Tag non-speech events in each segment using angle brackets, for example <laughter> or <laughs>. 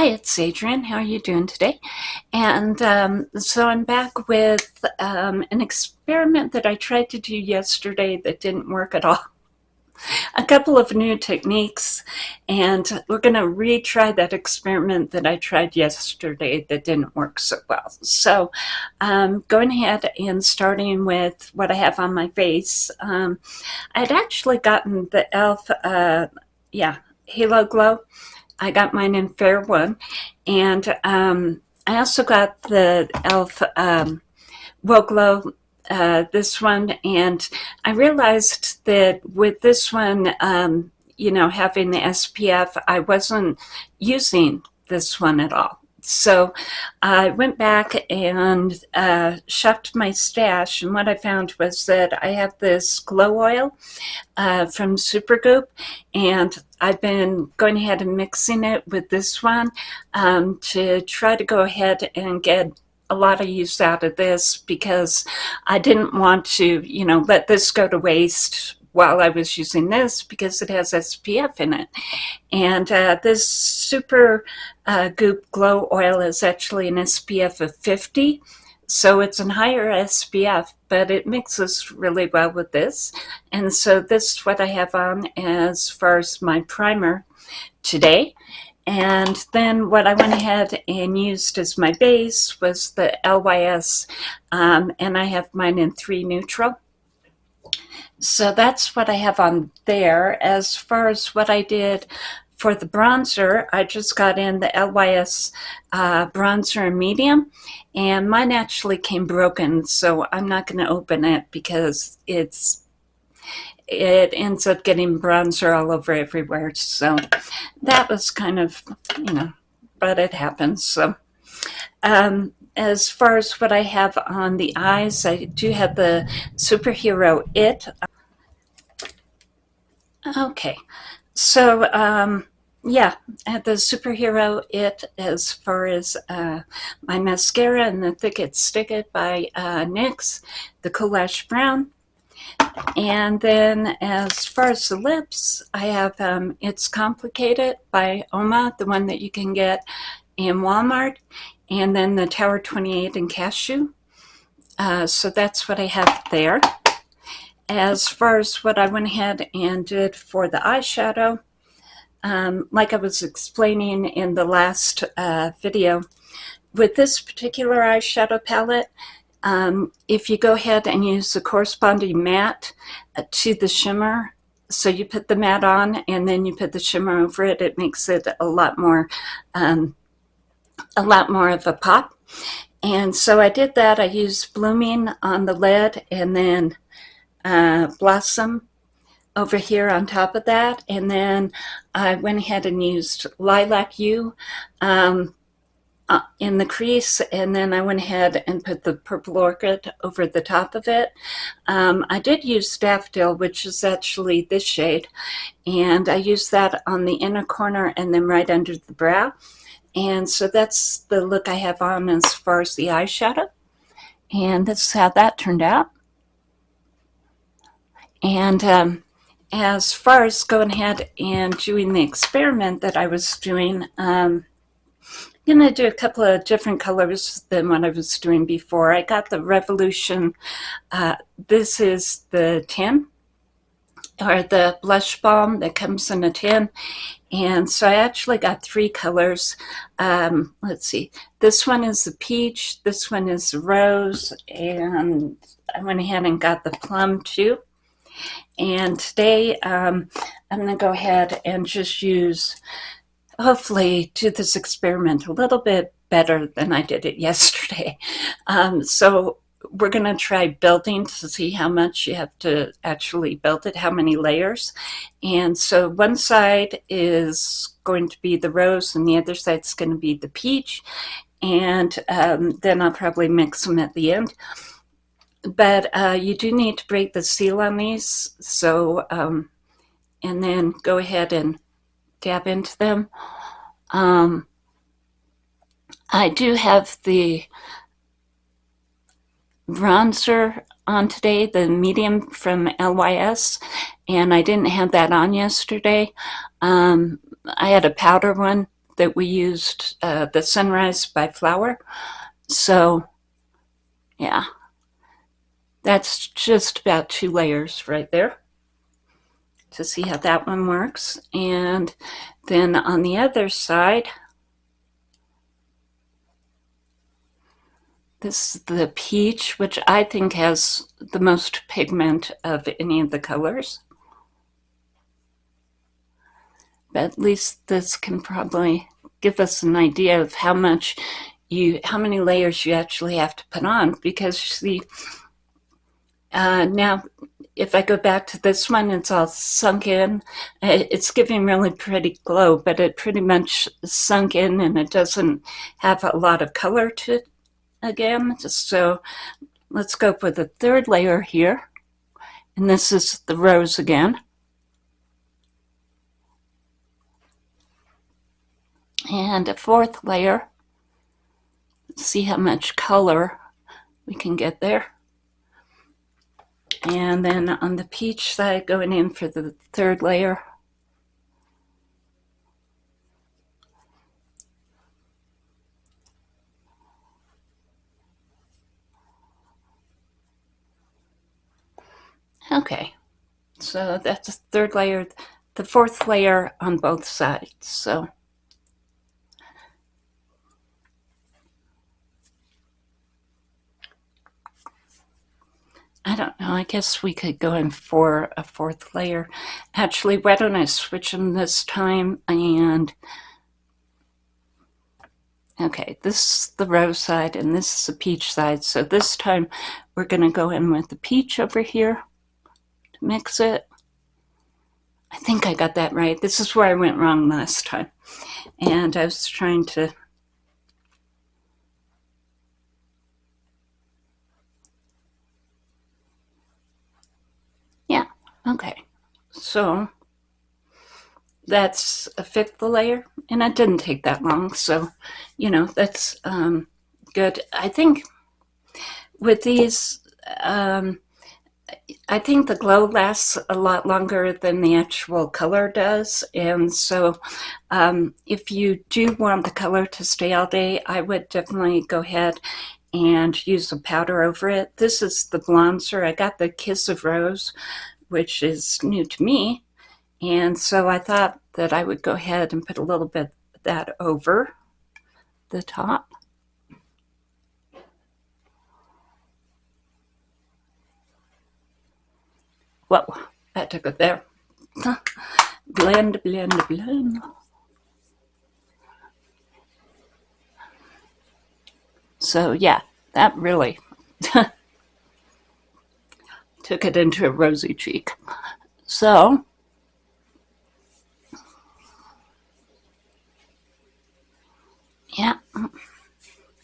Hi, it's Adrienne. How are you doing today? And um, so I'm back with um, an experiment that I tried to do yesterday that didn't work at all. <laughs> A couple of new techniques, and we're going to retry that experiment that I tried yesterday that didn't work so well. So um, going ahead and starting with what I have on my face. Um, I'd actually gotten the e.l.f. Uh, yeah, Halo Glow I got mine in Fair One. And um, I also got the e.l.f. Um, Glow, uh, this one. And I realized that with this one, um, you know, having the SPF, I wasn't using this one at all. So I went back and uh, my stash, and what I found was that I have this glow oil uh, from Supergoop, and I've been going ahead and mixing it with this one um, to try to go ahead and get a lot of use out of this because I didn't want to, you know, let this go to waste while I was using this because it has SPF in it. And uh, this Super uh, Goop Glow Oil is actually an SPF of 50. So it's a higher SPF, but it mixes really well with this. And so this is what I have on as far as my primer today. And then what I went ahead and used as my base was the LYS, um, and I have mine in 3 neutral. So that's what I have on there. As far as what I did for the bronzer, I just got in the LYS uh, bronzer in medium, and mine actually came broken, so I'm not going to open it because it's it ends up getting bronzer all over everywhere. So that was kind of, you know, but it happens. So um, as far as what I have on the eyes, I do have the Superhero It. Okay, so um, yeah, I have the Superhero It as far as uh, my mascara and the Thick It Stick It by uh, NYX, the Cool Brown. And then as far as the lips, I have um, It's Complicated by Oma, the one that you can get in Walmart and then the Tower 28 in Cashew. Uh, so that's what I have there. As far as what I went ahead and did for the eyeshadow, um, like I was explaining in the last uh, video, with this particular eyeshadow palette, um, if you go ahead and use the corresponding matte uh, to the shimmer, so you put the matte on and then you put the shimmer over it, it makes it a lot more um, a lot more of a pop. And so I did that. I used Blooming on the lid and then uh, Blossom over here on top of that. And then I went ahead and used Lilac U um, uh, in the crease. And then I went ahead and put the Purple Orchid over the top of it. Um, I did use Daffodil, which is actually this shade. And I used that on the inner corner and then right under the brow. And so that's the look I have on as far as the eyeshadow. And this is how that turned out. And um, as far as going ahead and doing the experiment that I was doing, um, I'm going to do a couple of different colors than what I was doing before. I got the Revolution, uh, this is the 10, or the blush balm that comes in a tin and so I actually got three colors. Um, let's see, this one is the peach, this one is the rose, and I went ahead and got the plum too. And today um, I'm going to go ahead and just use, hopefully do this experiment a little bit better than I did it <laughs> yesterday. Um, so we're going to try building to see how much you have to actually build it, how many layers. And so one side is going to be the rose and the other side is going to be the peach. And um, then I'll probably mix them at the end. But uh, you do need to break the seal on these. So, um, and then go ahead and dab into them. Um, I do have the bronzer on today, the medium from LYS, and I didn't have that on yesterday. Um, I had a powder one that we used uh, the Sunrise by Flower. So yeah, that's just about two layers right there to see how that one works. And then on the other side, this is the peach, which I think has the most pigment of any of the colors. But at least this can probably give us an idea of how much you, how many layers you actually have to put on because see, uh, now if I go back to this one, it's all sunk in. It's giving really pretty glow, but it pretty much sunk in and it doesn't have a lot of color to it again. So let's go for the third layer here. And this is the rose again. And a fourth layer. Let's see how much color we can get there. And then on the peach side, going in for the third layer. Okay, so that's the third layer, the fourth layer on both sides. So I don't know. I guess we could go in for a fourth layer. Actually, why don't I switch them this time and... Okay, this is the rose side and this is the peach side. So this time we're going to go in with the peach over here mix it. I think I got that right. This is where I went wrong last time. And I was trying to Yeah, Okay, so that's a fifth layer, and it didn't take that long, so, you know, that's um, good. I think with these, um, I think the glow lasts a lot longer than the actual color does, and so um, if you do want the color to stay all day, I would definitely go ahead and use a powder over it. This is the bronzer. I got the Kiss of Rose which is new to me. And so I thought that I would go ahead and put a little bit of that over the top. Took it there. blend, blend, blend. So yeah, that really <laughs> took it into a rosy cheek. So, yeah,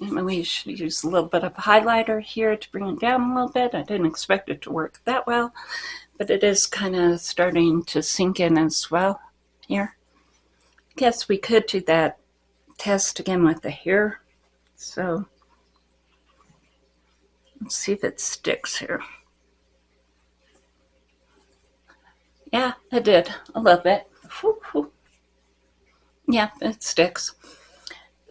we should use a little bit of highlighter here to bring it down a little bit. I didn't expect it to work that well, but it is kind of starting to sink in as well here. I guess we could do that test again with the hair. So let's see if it sticks here. Yeah, it did a little bit. Whew, whew. Yeah, it sticks.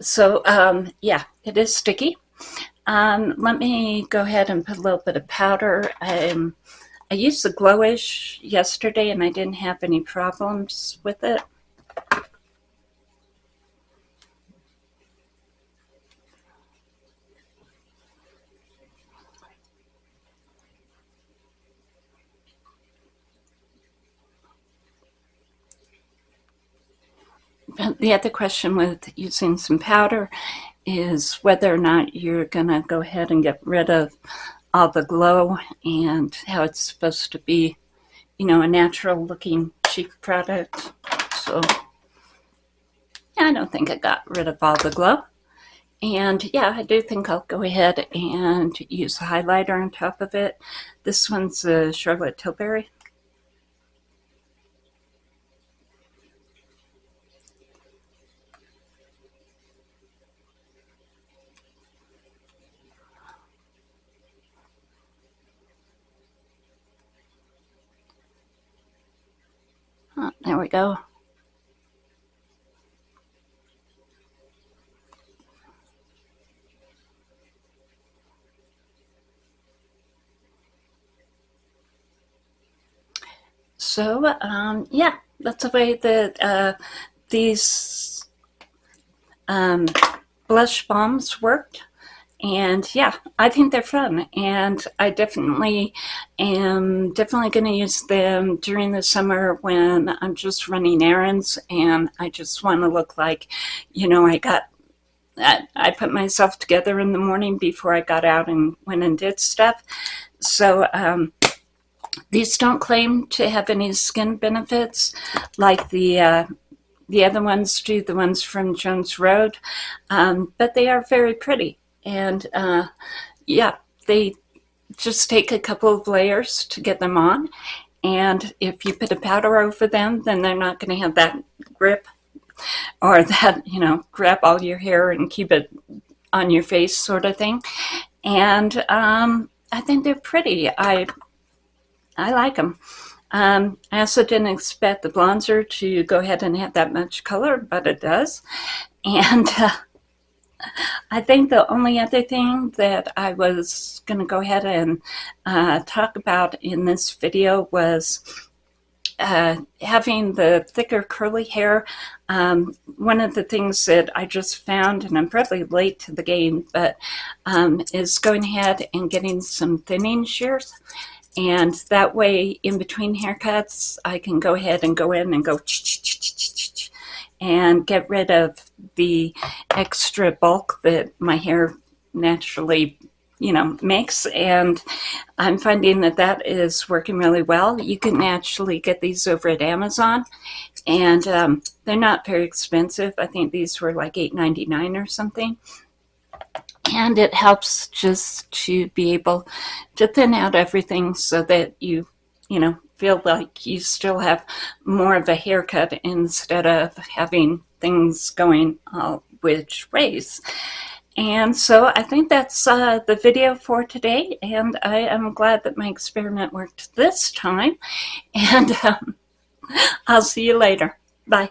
So um, yeah, it is sticky. Um, let me go ahead and put a little bit of powder. Um, I used the Glowish yesterday and I didn't have any problems with it. the other question with using some powder is whether or not you're going to go ahead and get rid of all the glow and how it's supposed to be, you know, a natural looking cheek product. So yeah, I don't think I got rid of all the glow. And yeah, I do think I'll go ahead and use a highlighter on top of it. This one's a Charlotte Tilbury. There we go. So um, yeah, that's the way that uh, these um, blush balms worked. And yeah, I think they're fun. And I definitely am definitely going to use them during the summer when I'm just running errands and I just want to look like, you know, I got I put myself together in the morning before I got out and went and did stuff. So um, these don't claim to have any skin benefits like the uh, the other ones do, the ones from Jones Road, um, but they are very pretty. And uh, yeah, they just take a couple of layers to get them on. And if you put a powder over them, then they're not going to have that grip or <laughs> that, you know, grab all your hair and keep it on your face sort of thing. And um, I think they're pretty. I, I like them. Um, I also didn't expect the bronzer to go ahead and have that much color, but it does. And uh, I think the only other thing that I was going to go ahead and uh, talk about in this video was uh, having the thicker curly hair, um, one of the things that I just found, and I'm probably late to the game, but um, is going ahead and getting some thinning shears. And that way, in between haircuts, I can go ahead and go in and go and get rid of the extra bulk that my hair naturally you know, makes. And I'm finding that that is working really well. You can actually get these over at Amazon and um, they're not very expensive. I think these were like $8.99 or something. And it helps just to be able to thin out everything so that you, you know, feel like you still have more of a haircut instead of having things going all which ways. And so I think that's uh, the video for today, and I am glad that my experiment worked this time, and um, <laughs> I'll see you later. Bye.